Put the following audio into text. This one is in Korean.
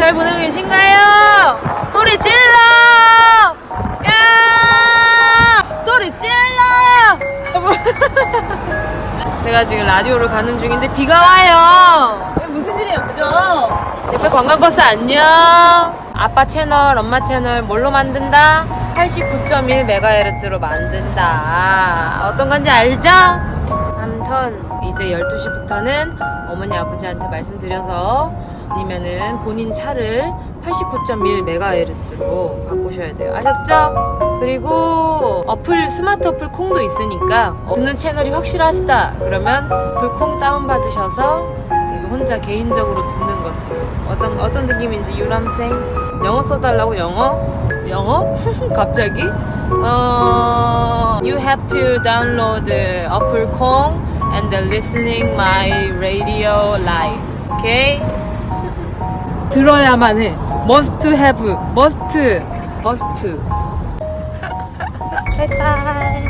잘 보내고 계신가요? 소리 질러! 야! 소리 질러! 제가 지금 라디오를 가는 중인데 비가 와요. 무슨 일이에요, 그죠? 옆에 관광버스 안녕. 아빠 채널, 엄마 채널 뭘로 만든다? 89.1MHz로 만든다. 어떤 건지 알죠? 아무튼 이제 12시부터는 어머니 아버지한테 말씀드려서 아니면은 본인 차를 89.1MHz로 바꾸셔야 돼요. 아셨죠? 그리고 어플 스마트 어플 콩도 있으니까 어, 듣는 채널이 확실하시다 그러면 불콩 다운 받으셔서 혼자 개인적으로 듣는 것으로 어떤 어떤 느낌인지 유람생. 영어 써달라고? 영어? 영어? 갑자기? 어 you have to download 어플 콩 and listening my radio live. okay 들어야만 해 must have must must 바이바이